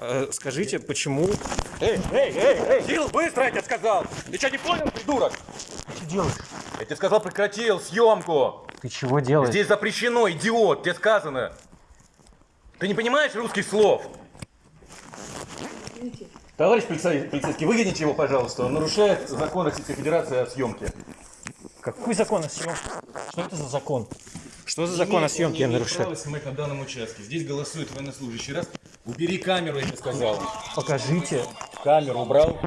Э, скажите, почему... Эй, эй, эй, эй, Кирилл, быстро, я тебе сказал! Ты что, не понял, придурок? Ты делаешь? Я тебе сказал, прекратил съемку! Ты чего делаешь? Здесь запрещено, идиот, тебе сказано! Ты не понимаешь русских слов? Товарищ полицей- полицейский, выгоните его, пожалуйста. Он нарушает закон Российской Федерации о съемке. Какой закон о съемке? Что это за закон? Что за закон о съемке я нарушаю? снимать на данном участке. Здесь голосует военнослужащий. Раз, убери камеру, я тебе сказал. Покажите. Камеру убрал.